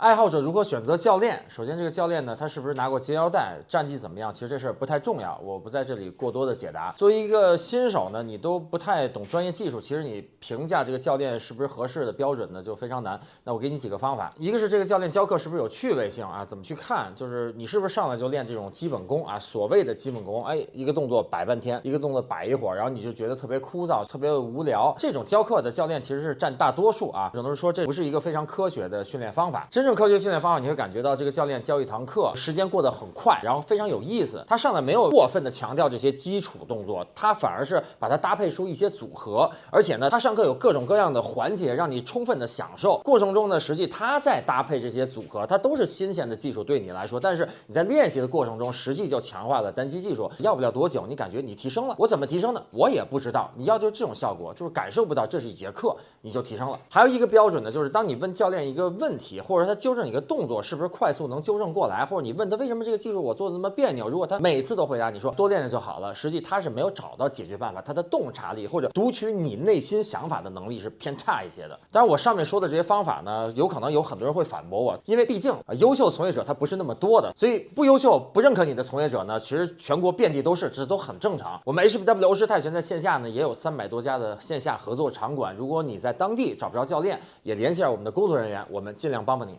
爱好者如何选择教练？首先，这个教练呢，他是不是拿过金腰带，战绩怎么样？其实这事儿不太重要，我不在这里过多的解答。作为一个新手呢，你都不太懂专业技术，其实你评价这个教练是不是合适的标准呢，就非常难。那我给你几个方法，一个是这个教练教课是不是有趣味性啊？怎么去看？就是你是不是上来就练这种基本功啊？所谓的基本功，哎，一个动作摆半天，一个动作摆一会儿，然后你就觉得特别枯燥，特别无聊。这种教课的教练其实是占大多数啊，只能说这不是一个非常科学的训练方法。真正科学训练方法，你会感觉到这个教练教一堂课时间过得很快，然后非常有意思。他上来没有过分的强调这些基础动作，他反而是把它搭配出一些组合，而且呢，他上课有各种各样的环节让你充分的享受。过程中呢，实际他在搭配这些组合，它都是新鲜的技术对你来说。但是你在练习的过程中，实际就强化了单机技术。要不了多久，你感觉你提升了。我怎么提升的？我也不知道。你要就是这种效果，就是感受不到这是一节课，你就提升了。还有一个标准呢，就是当你问教练一个问题，或者他纠正你个动作。是不是快速能纠正过来？或者你问他为什么这个技术我做的那么别扭？如果他每次都回答你说多练练就好了，实际他是没有找到解决办法，他的洞察力或者读取你内心想法的能力是偏差一些的。当然，我上面说的这些方法呢，有可能有很多人会反驳我，因为毕竟啊，优秀从业者他不是那么多的，所以不优秀、不认可你的从业者呢，其实全国遍地都是，这都很正常。我们 HBW 欧式泰拳在线下呢也有三百多家的线下合作场馆，如果你在当地找不着教练，也联系下我们的工作人员，我们尽量帮帮你。